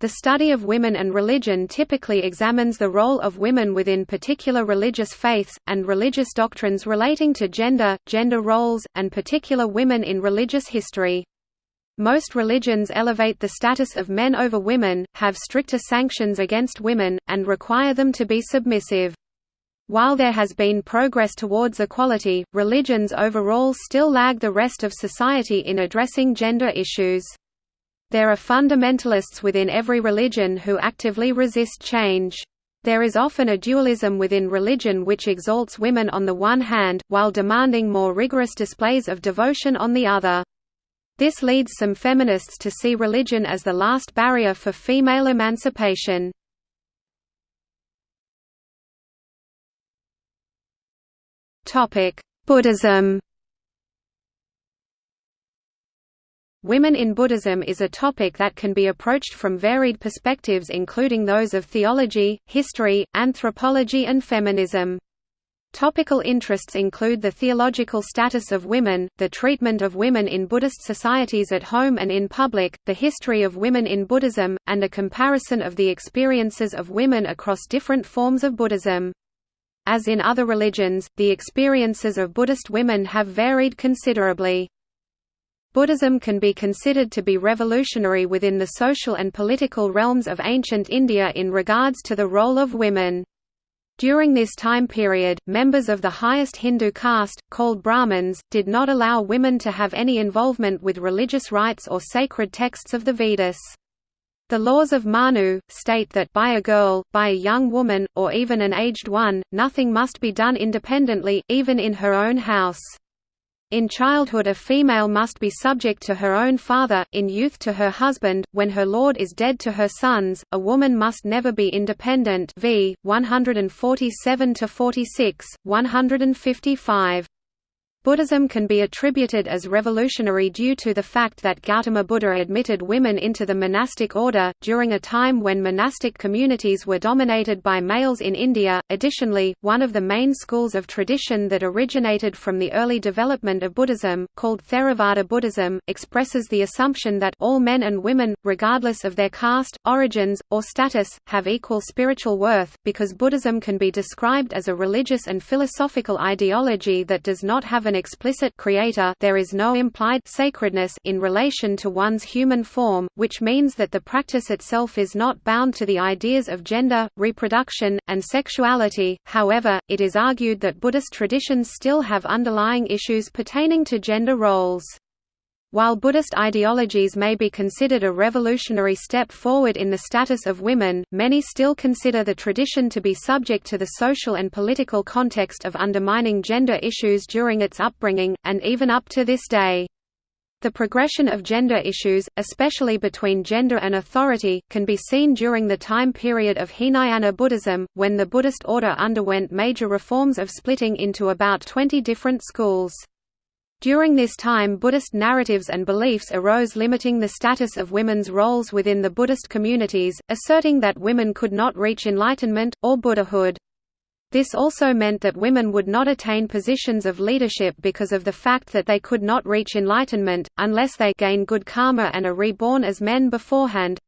The study of women and religion typically examines the role of women within particular religious faiths, and religious doctrines relating to gender, gender roles, and particular women in religious history. Most religions elevate the status of men over women, have stricter sanctions against women, and require them to be submissive. While there has been progress towards equality, religions overall still lag the rest of society in addressing gender issues. There are fundamentalists within every religion who actively resist change. There is often a dualism within religion which exalts women on the one hand, while demanding more rigorous displays of devotion on the other. This leads some feminists to see religion as the last barrier for female emancipation. Buddhism Women in Buddhism is a topic that can be approached from varied perspectives including those of theology, history, anthropology and feminism. Topical interests include the theological status of women, the treatment of women in Buddhist societies at home and in public, the history of women in Buddhism, and a comparison of the experiences of women across different forms of Buddhism. As in other religions, the experiences of Buddhist women have varied considerably. Buddhism can be considered to be revolutionary within the social and political realms of ancient India in regards to the role of women. During this time period, members of the highest Hindu caste, called Brahmins, did not allow women to have any involvement with religious rites or sacred texts of the Vedas. The laws of Manu, state that by a girl, by a young woman, or even an aged one, nothing must be done independently, even in her own house. In childhood a female must be subject to her own father, in youth to her husband, when her lord is dead to her sons, a woman must never be independent v. 147–46, 155. Buddhism can be attributed as revolutionary due to the fact that Gautama Buddha admitted women into the monastic order, during a time when monastic communities were dominated by males in India. Additionally, one of the main schools of tradition that originated from the early development of Buddhism, called Theravada Buddhism, expresses the assumption that all men and women, regardless of their caste, origins, or status, have equal spiritual worth, because Buddhism can be described as a religious and philosophical ideology that does not have an explicit creator there is no implied sacredness in relation to one's human form, which means that the practice itself is not bound to the ideas of gender, reproduction, and sexuality. However, it is argued that Buddhist traditions still have underlying issues pertaining to gender roles. While Buddhist ideologies may be considered a revolutionary step forward in the status of women, many still consider the tradition to be subject to the social and political context of undermining gender issues during its upbringing, and even up to this day. The progression of gender issues, especially between gender and authority, can be seen during the time period of Hinayana Buddhism, when the Buddhist order underwent major reforms of splitting into about 20 different schools. During this time Buddhist narratives and beliefs arose limiting the status of women's roles within the Buddhist communities, asserting that women could not reach enlightenment, or Buddhahood. This also meant that women would not attain positions of leadership because of the fact that they could not reach enlightenment, unless they gain good karma and are reborn as men beforehand.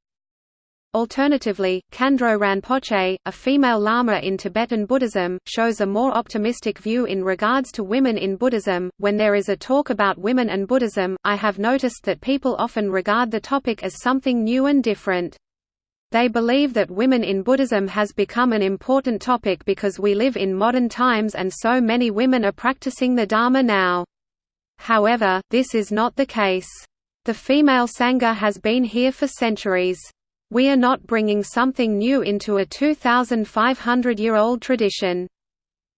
Alternatively, Khandro Rinpoche, a female lama in Tibetan Buddhism, shows a more optimistic view in regards to women in Buddhism. When there is a talk about women and Buddhism, I have noticed that people often regard the topic as something new and different. They believe that women in Buddhism has become an important topic because we live in modern times and so many women are practicing the Dharma now. However, this is not the case. The female Sangha has been here for centuries. We are not bringing something new into a 2,500-year-old tradition.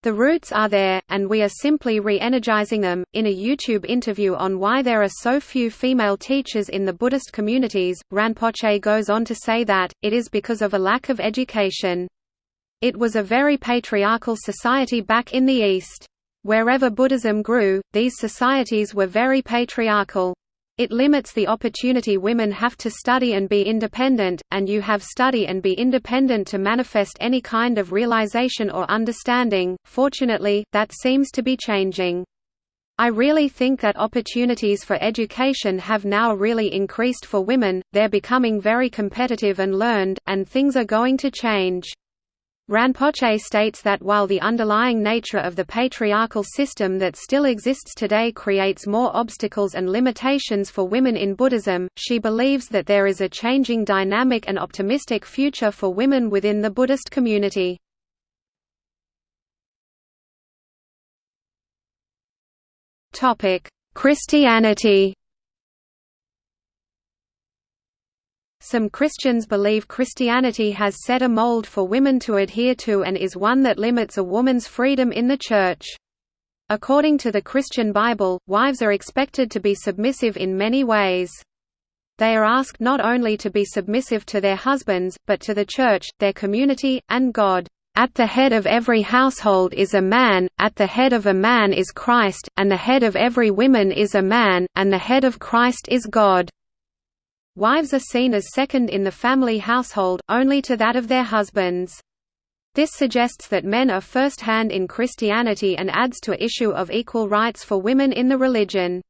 The roots are there, and we are simply re-energizing them. In a YouTube interview on why there are so few female teachers in the Buddhist communities, Rinpoche goes on to say that, it is because of a lack of education. It was a very patriarchal society back in the East. Wherever Buddhism grew, these societies were very patriarchal. It limits the opportunity women have to study and be independent, and you have study and be independent to manifest any kind of realization or understanding. Fortunately, that seems to be changing. I really think that opportunities for education have now really increased for women, they're becoming very competitive and learned, and things are going to change. Rinpoche states that while the underlying nature of the patriarchal system that still exists today creates more obstacles and limitations for women in Buddhism, she believes that there is a changing dynamic and optimistic future for women within the Buddhist community. Christianity. Some Christians believe Christianity has set a mold for women to adhere to and is one that limits a woman's freedom in the Church. According to the Christian Bible, wives are expected to be submissive in many ways. They are asked not only to be submissive to their husbands, but to the Church, their community, and God. At the head of every household is a man, at the head of a man is Christ, and the head of every woman is a man, and the head of Christ is God. Wives are seen as second in the family household, only to that of their husbands. This suggests that men are first-hand in Christianity and adds to issue of equal rights for women in the religion.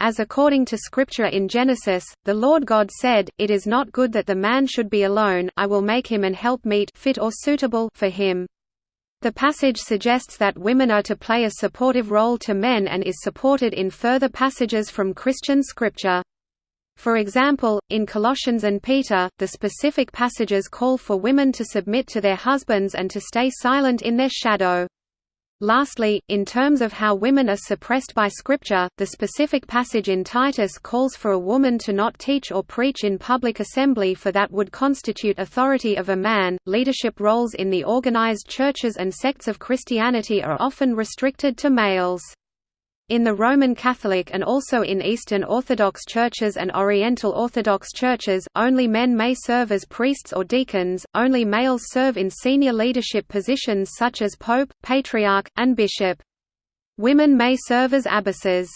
As according to Scripture in Genesis, the Lord God said, It is not good that the man should be alone, I will make him an helpmeet fit or suitable for him. The passage suggests that women are to play a supportive role to men and is supported in further passages from Christian scripture. For example, in Colossians and Peter, the specific passages call for women to submit to their husbands and to stay silent in their shadow. Lastly, in terms of how women are suppressed by Scripture, the specific passage in Titus calls for a woman to not teach or preach in public assembly for that would constitute authority of a man. Leadership roles in the organized churches and sects of Christianity are often restricted to males. In the Roman Catholic and also in Eastern Orthodox churches and Oriental Orthodox churches, only men may serve as priests or deacons, only males serve in senior leadership positions such as pope, patriarch, and bishop. Women may serve as abbesses.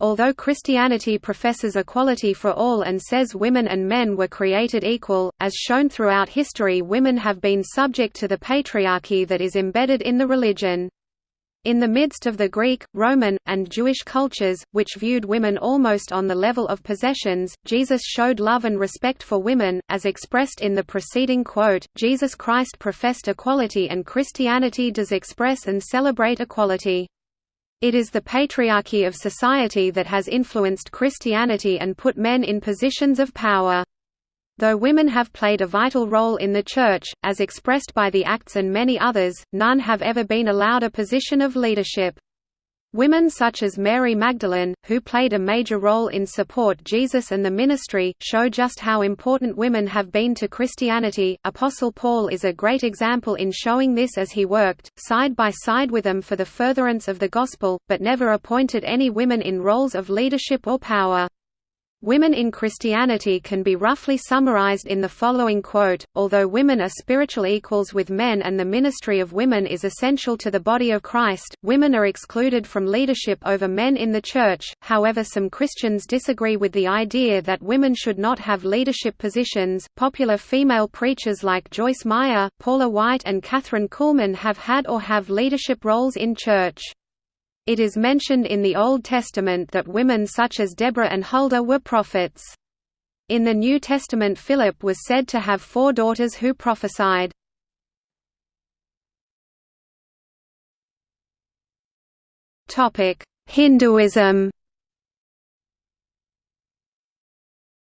Although Christianity professes equality for all and says women and men were created equal, as shown throughout history women have been subject to the patriarchy that is embedded in the religion. In the midst of the Greek, Roman, and Jewish cultures, which viewed women almost on the level of possessions, Jesus showed love and respect for women, as expressed in the preceding quote, Jesus Christ professed equality and Christianity does express and celebrate equality. It is the patriarchy of society that has influenced Christianity and put men in positions of power. Though women have played a vital role in the Church, as expressed by the Acts and many others, none have ever been allowed a position of leadership. Women such as Mary Magdalene, who played a major role in support Jesus and the ministry, show just how important women have been to Christianity. Apostle Paul is a great example in showing this as he worked, side by side with them for the furtherance of the gospel, but never appointed any women in roles of leadership or power. Women in Christianity can be roughly summarized in the following quote, although women are spiritual equals with men and the ministry of women is essential to the body of Christ, women are excluded from leadership over men in the Church, however some Christians disagree with the idea that women should not have leadership positions. Popular female preachers like Joyce Meyer, Paula White and Kathryn Kuhlman have had or have leadership roles in church. It is mentioned in the Old Testament that women such as Deborah and Huldah were prophets. In the New Testament Philip was said to have four daughters who prophesied. Hinduism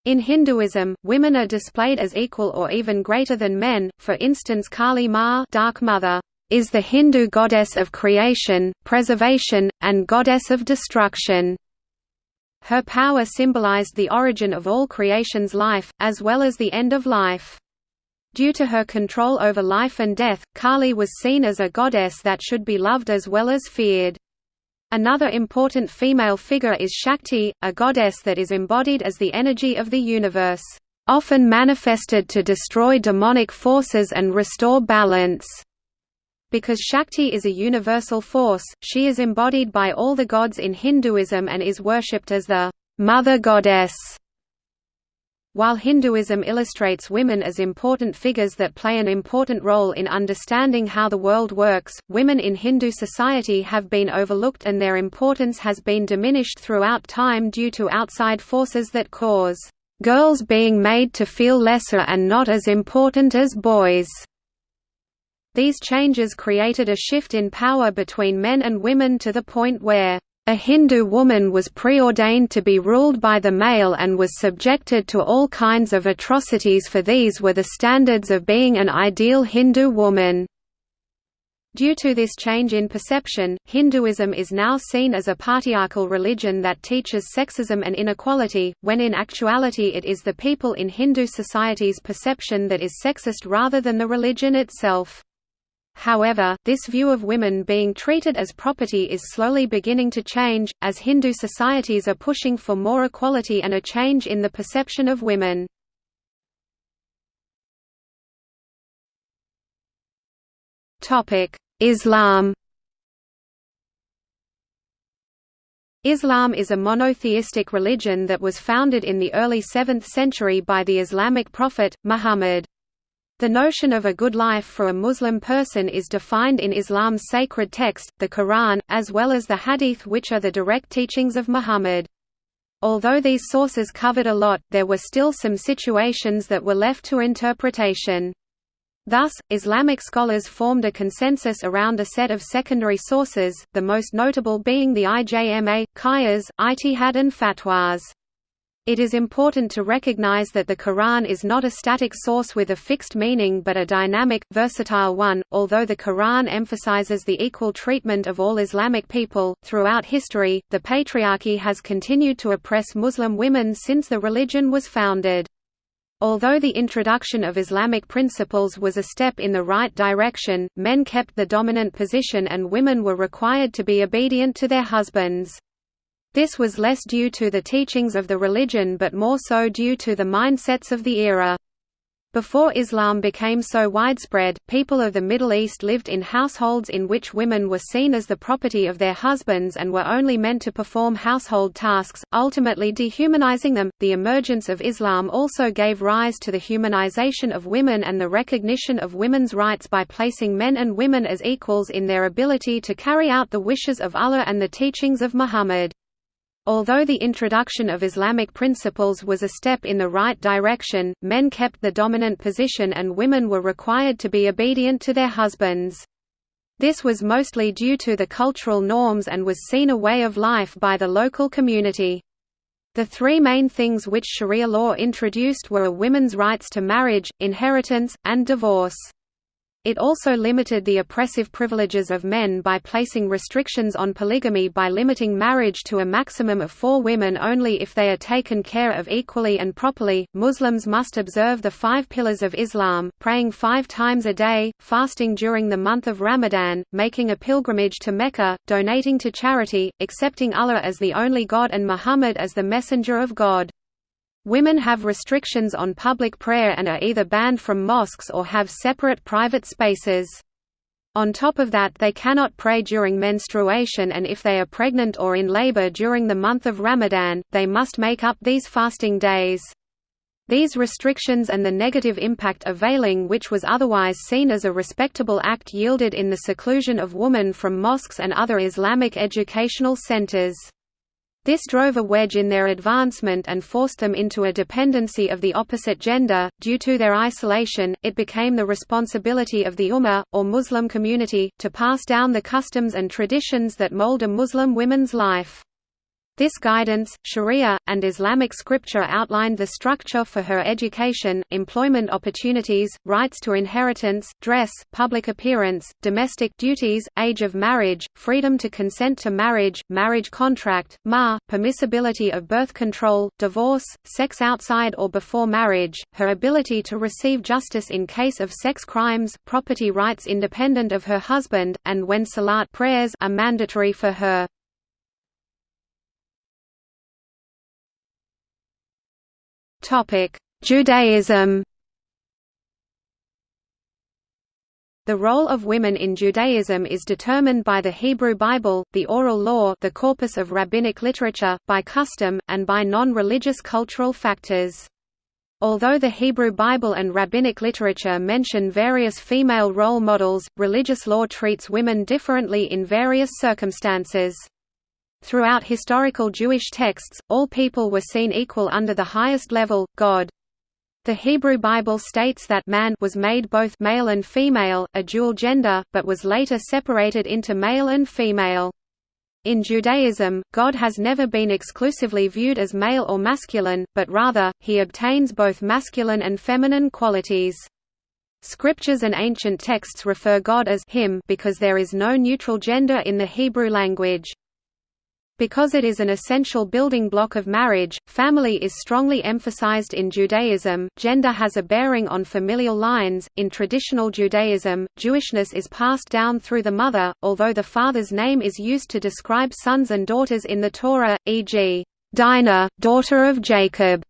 In Hinduism, women are displayed as equal or even greater than men, for instance Kali Ma Dark Mother is the Hindu goddess of creation, preservation, and goddess of destruction. Her power symbolized the origin of all creation's life, as well as the end of life. Due to her control over life and death, Kali was seen as a goddess that should be loved as well as feared. Another important female figure is Shakti, a goddess that is embodied as the energy of the universe, often manifested to destroy demonic forces and restore balance. Because Shakti is a universal force, she is embodied by all the gods in Hinduism and is worshipped as the mother goddess. While Hinduism illustrates women as important figures that play an important role in understanding how the world works, women in Hindu society have been overlooked and their importance has been diminished throughout time due to outside forces that cause girls being made to feel lesser and not as important as boys. These changes created a shift in power between men and women to the point where a Hindu woman was preordained to be ruled by the male and was subjected to all kinds of atrocities for these were the standards of being an ideal Hindu woman. Due to this change in perception, Hinduism is now seen as a patriarchal religion that teaches sexism and inequality, when in actuality it is the people in Hindu society's perception that is sexist rather than the religion itself. However, this view of women being treated as property is slowly beginning to change, as Hindu societies are pushing for more equality and a change in the perception of women. Islam Islam is a monotheistic religion that was founded in the early 7th century by the Islamic prophet, Muhammad. The notion of a good life for a Muslim person is defined in Islam's sacred text, the Quran, as well as the Hadith which are the direct teachings of Muhammad. Although these sources covered a lot, there were still some situations that were left to interpretation. Thus, Islamic scholars formed a consensus around a set of secondary sources, the most notable being the IJMA, Qiyas, Ijtihad and Fatwas. It is important to recognize that the Quran is not a static source with a fixed meaning but a dynamic, versatile one. Although the Quran emphasizes the equal treatment of all Islamic people, throughout history, the patriarchy has continued to oppress Muslim women since the religion was founded. Although the introduction of Islamic principles was a step in the right direction, men kept the dominant position and women were required to be obedient to their husbands. This was less due to the teachings of the religion but more so due to the mindsets of the era. Before Islam became so widespread, people of the Middle East lived in households in which women were seen as the property of their husbands and were only meant to perform household tasks, ultimately dehumanizing them. The emergence of Islam also gave rise to the humanization of women and the recognition of women's rights by placing men and women as equals in their ability to carry out the wishes of Allah and the teachings of Muhammad. Although the introduction of Islamic principles was a step in the right direction, men kept the dominant position and women were required to be obedient to their husbands. This was mostly due to the cultural norms and was seen a way of life by the local community. The three main things which Sharia law introduced were a women's rights to marriage, inheritance, and divorce. It also limited the oppressive privileges of men by placing restrictions on polygamy by limiting marriage to a maximum of four women only if they are taken care of equally and properly. Muslims must observe the five pillars of Islam, praying five times a day, fasting during the month of Ramadan, making a pilgrimage to Mecca, donating to charity, accepting Allah as the only God and Muhammad as the messenger of God. Women have restrictions on public prayer and are either banned from mosques or have separate private spaces. On top of that they cannot pray during menstruation and if they are pregnant or in labor during the month of Ramadan, they must make up these fasting days. These restrictions and the negative impact of veiling which was otherwise seen as a respectable act yielded in the seclusion of women from mosques and other Islamic educational centers. This drove a wedge in their advancement and forced them into a dependency of the opposite gender. Due to their isolation, it became the responsibility of the Ummah, or Muslim community, to pass down the customs and traditions that mold a Muslim woman's life. This guidance, sharia, and Islamic scripture outlined the structure for her education, employment opportunities, rights to inheritance, dress, public appearance, domestic duties, age of marriage, freedom to consent to marriage, marriage contract, mahr, permissibility of birth control, divorce, sex outside or before marriage, her ability to receive justice in case of sex crimes, property rights independent of her husband, and when salat prayers are mandatory for her. Judaism The role of women in Judaism is determined by the Hebrew Bible, the oral law the corpus of rabbinic literature, by custom, and by non-religious cultural factors. Although the Hebrew Bible and rabbinic literature mention various female role models, religious law treats women differently in various circumstances. Throughout historical Jewish texts, all people were seen equal under the highest level, God. The Hebrew Bible states that man was made both male and female, a dual gender, but was later separated into male and female. In Judaism, God has never been exclusively viewed as male or masculine, but rather, he obtains both masculine and feminine qualities. Scriptures and ancient texts refer God as him because there is no neutral gender in the Hebrew language. Because it is an essential building block of marriage, family is strongly emphasized in Judaism. Gender has a bearing on familial lines. In traditional Judaism, Jewishness is passed down through the mother, although the father's name is used to describe sons and daughters in the Torah, e.g., Dinah, daughter of Jacob.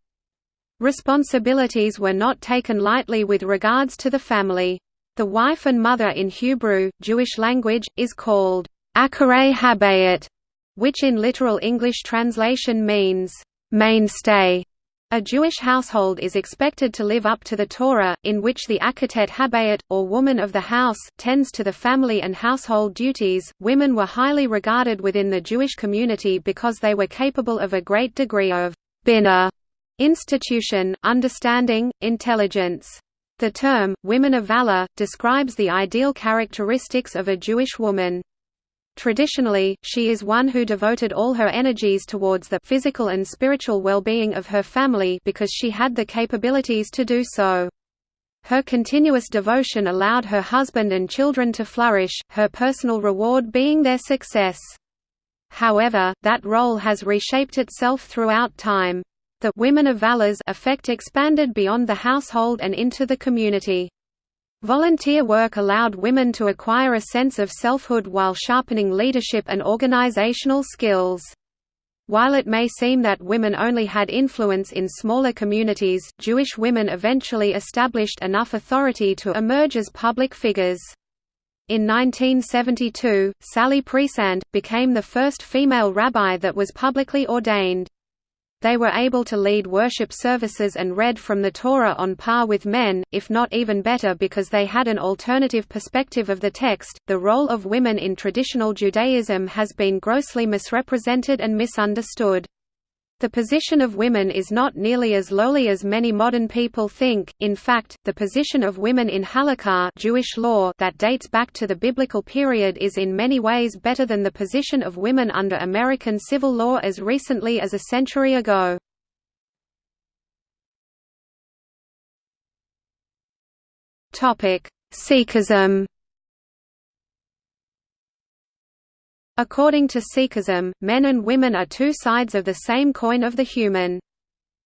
Responsibilities were not taken lightly with regards to the family. The wife and mother in Hebrew, Jewish language, is called Akeret Habayit, which in literal English translation means, mainstay. A Jewish household is expected to live up to the Torah, in which the Akeret Habayit, or woman of the house, tends to the family and household duties. Women were highly regarded within the Jewish community because they were capable of a great degree of binah, institution, understanding, intelligence. The term, women of valor, describes the ideal characteristics of a Jewish woman. Traditionally, she is one who devoted all her energies towards the physical and spiritual well-being of her family because she had the capabilities to do so. Her continuous devotion allowed her husband and children to flourish, her personal reward being their success. However, that role has reshaped itself throughout time. The women of valors effect expanded beyond the household and into the community. Volunteer work allowed women to acquire a sense of selfhood while sharpening leadership and organizational skills. While it may seem that women only had influence in smaller communities, Jewish women eventually established enough authority to emerge as public figures. In 1972, Sally Priesand, became the first female rabbi that was publicly ordained. They were able to lead worship services and read from the Torah on par with men, if not even better because they had an alternative perspective of the text. The role of women in traditional Judaism has been grossly misrepresented and misunderstood. The position of women is not nearly as lowly as many modern people think. In fact, the position of women in halakha Jewish law that dates back to the biblical period is in many ways better than the position of women under American civil law as recently as a century ago. Sikhism According to Sikhism, men and women are two sides of the same coin of the human.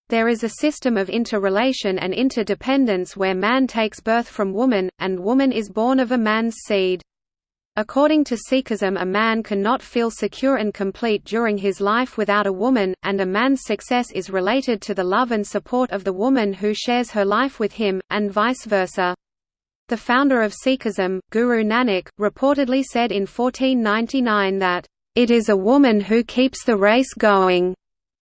There is a system of interrelation and interdependence where man takes birth from woman, and woman is born of a man's seed. According to Sikhism a man cannot feel secure and complete during his life without a woman, and a man's success is related to the love and support of the woman who shares her life with him, and vice versa. The founder of Sikhism, Guru Nanak, reportedly said in 1499 that, "...it is a woman who keeps the race going,"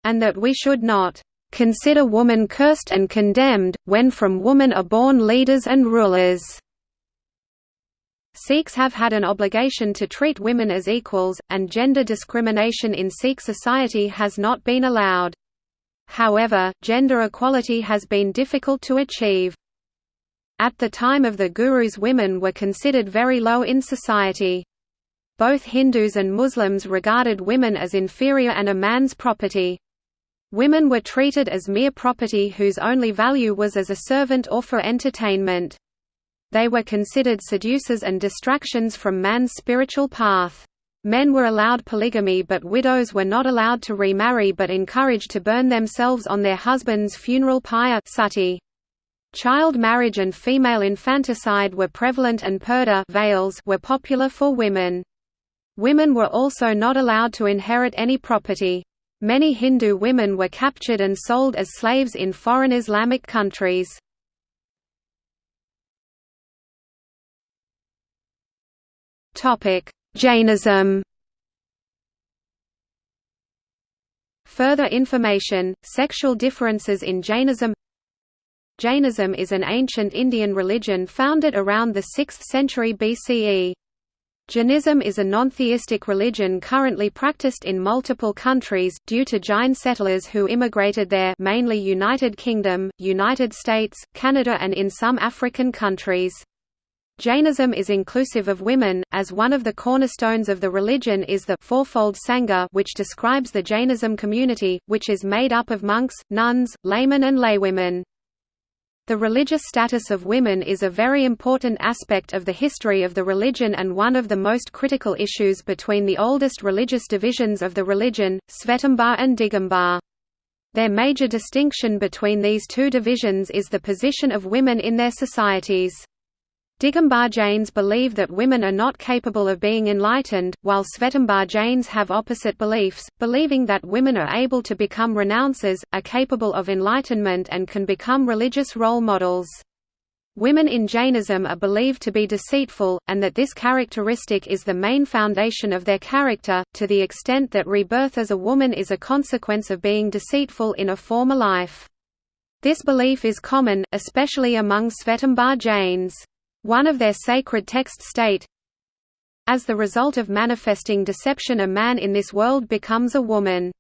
and that we should not "...consider woman cursed and condemned, when from woman are born leaders and rulers." Sikhs have had an obligation to treat women as equals, and gender discrimination in Sikh society has not been allowed. However, gender equality has been difficult to achieve. At the time of the Gurus women were considered very low in society. Both Hindus and Muslims regarded women as inferior and a man's property. Women were treated as mere property whose only value was as a servant or for entertainment. They were considered seducers and distractions from man's spiritual path. Men were allowed polygamy but widows were not allowed to remarry but encouraged to burn themselves on their husband's funeral pyre sati. Child marriage and female infanticide were prevalent and purdah veils were popular for women. Women were also not allowed to inherit any property. Many Hindu women were captured and sold as slaves in foreign Islamic countries. Jainism Further information, sexual differences in Jainism Jainism is an ancient Indian religion founded around the 6th century BCE. Jainism is a non-theistic religion currently practiced in multiple countries, due to Jain settlers who immigrated there mainly United Kingdom, United States, Canada and in some African countries. Jainism is inclusive of women, as one of the cornerstones of the religion is the fourfold Sangha which describes the Jainism community, which is made up of monks, nuns, laymen and laywomen. The religious status of women is a very important aspect of the history of the religion and one of the most critical issues between the oldest religious divisions of the religion, Svetambar and Digambar. Their major distinction between these two divisions is the position of women in their societies. Digambar Jains believe that women are not capable of being enlightened, while Svetambar Jains have opposite beliefs, believing that women are able to become renouncers, are capable of enlightenment and can become religious role models. Women in Jainism are believed to be deceitful, and that this characteristic is the main foundation of their character, to the extent that rebirth as a woman is a consequence of being deceitful in a former life. This belief is common, especially among Svetambar Jains. One of their sacred texts state, As the result of manifesting deception a man in this world becomes a woman.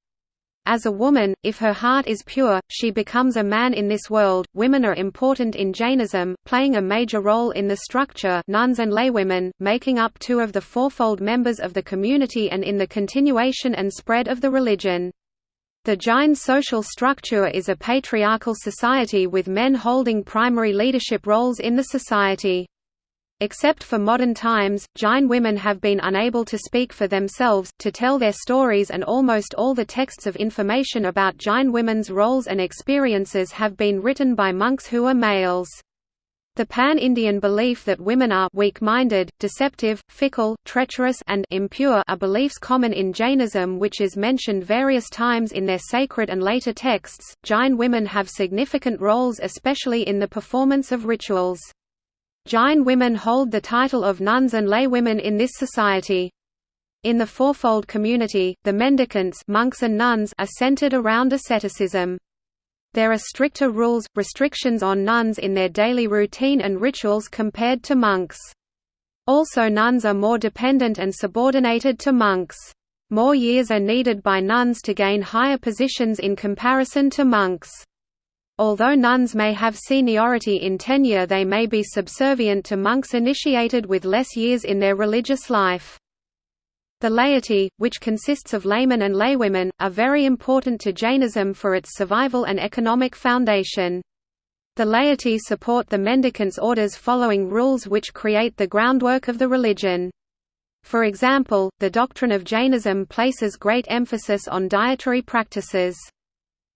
As a woman, if her heart is pure, she becomes a man in this world. Women are important in Jainism, playing a major role in the structure nuns and laywomen, making up two of the fourfold members of the community and in the continuation and spread of the religion. The Jain social structure is a patriarchal society with men holding primary leadership roles in the society. Except for modern times, Jain women have been unable to speak for themselves, to tell their stories and almost all the texts of information about Jain women's roles and experiences have been written by monks who are males. The pan-Indian belief that women are weak-minded, deceptive, fickle, treacherous and impure are beliefs common in Jainism which is mentioned various times in their sacred and later texts. Jain women have significant roles especially in the performance of rituals. Jain women hold the title of nuns and laywomen in this society. In the fourfold community, the mendicants monks and nuns are centered around asceticism. There are stricter rules, restrictions on nuns in their daily routine and rituals compared to monks. Also nuns are more dependent and subordinated to monks. More years are needed by nuns to gain higher positions in comparison to monks. Although nuns may have seniority in tenure they may be subservient to monks initiated with less years in their religious life. The laity, which consists of laymen and laywomen, are very important to Jainism for its survival and economic foundation. The laity support the mendicants' orders following rules which create the groundwork of the religion. For example, the doctrine of Jainism places great emphasis on dietary practices.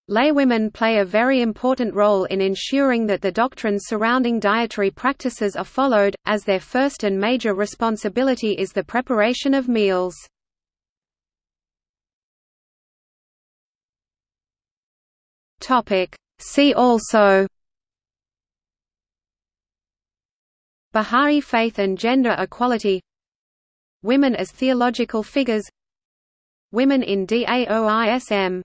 Laywomen play a very important role in ensuring that the doctrines surrounding dietary practices are followed, as their first and major responsibility is the preparation of meals. See also Bahá'í faith and gender equality Women as theological figures Women in DAOISM